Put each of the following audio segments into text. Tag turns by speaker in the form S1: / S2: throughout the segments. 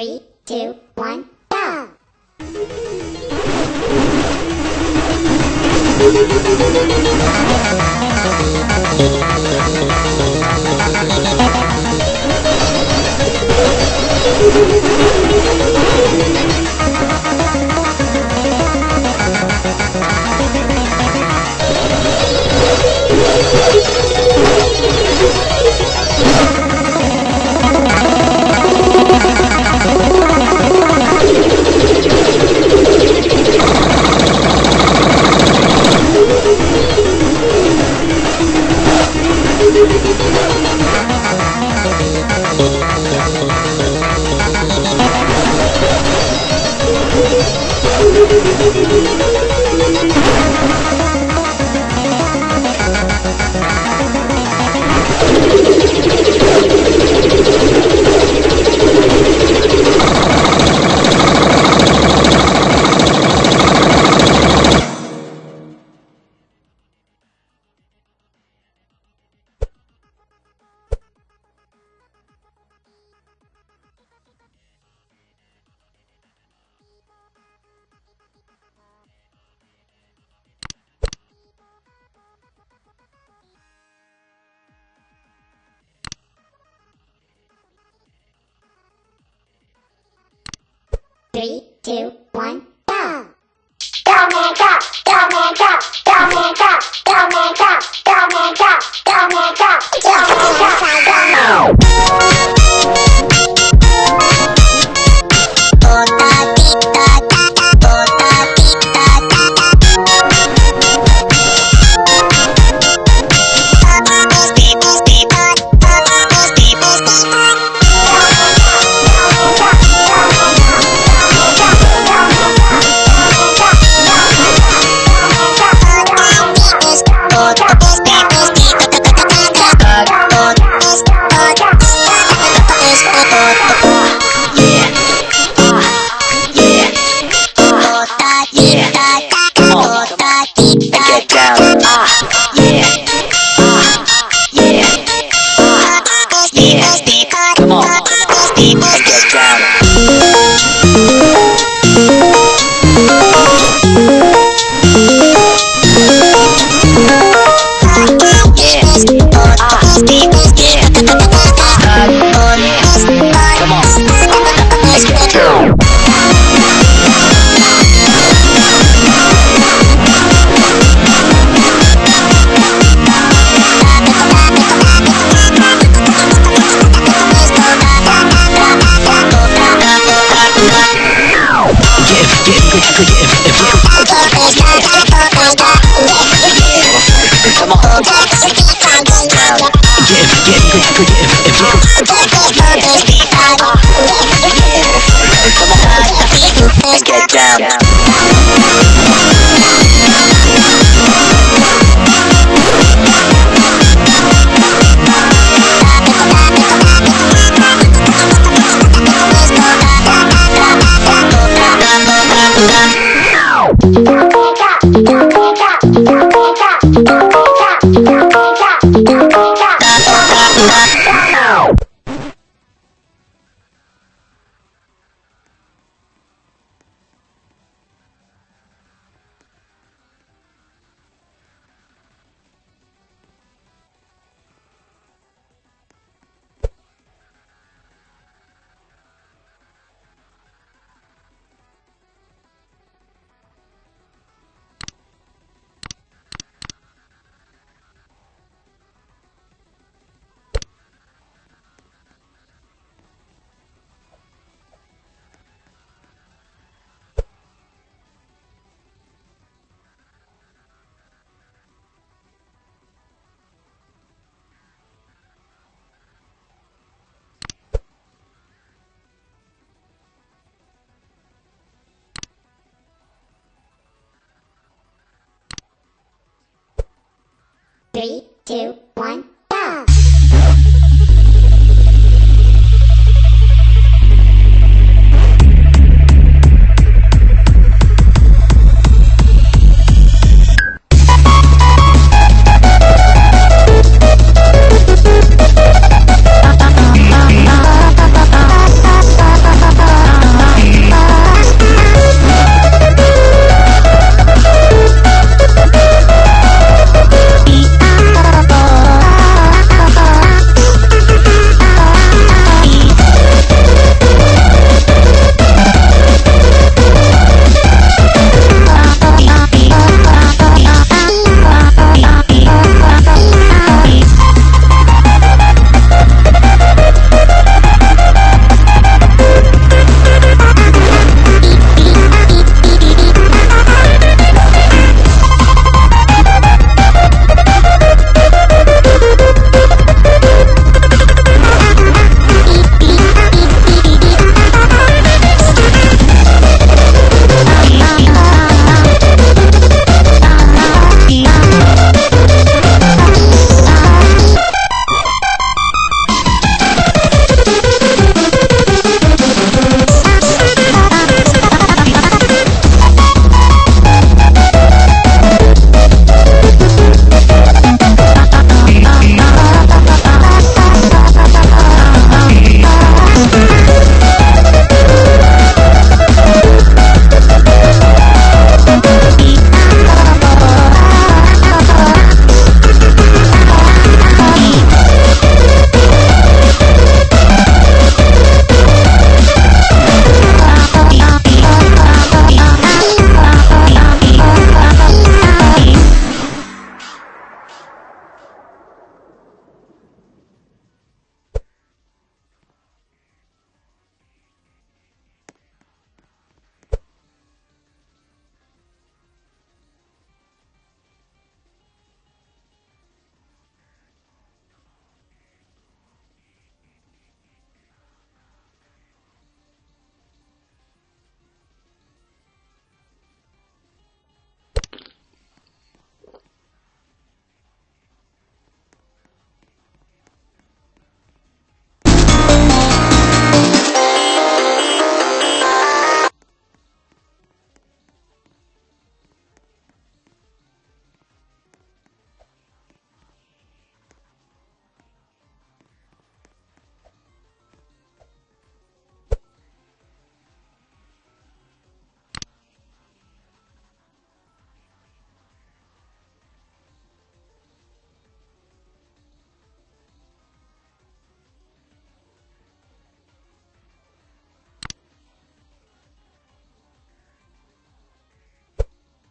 S1: Three, two, one, go! two, one.
S2: get, could, could, if,
S1: Three, two,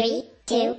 S1: Three, two,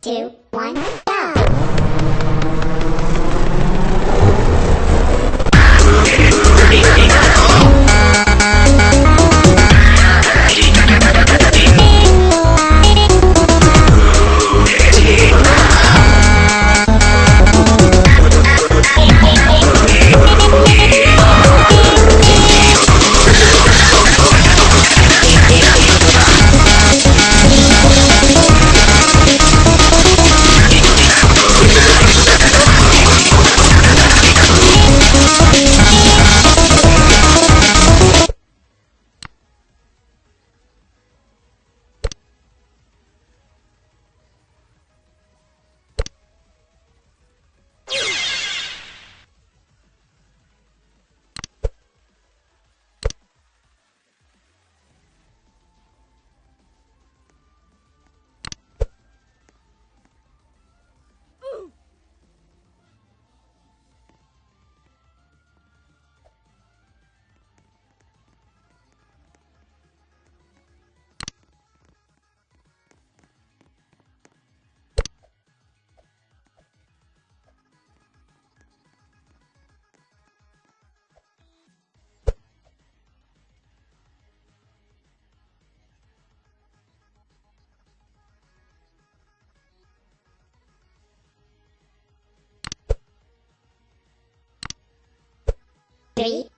S1: two, one,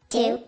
S1: two,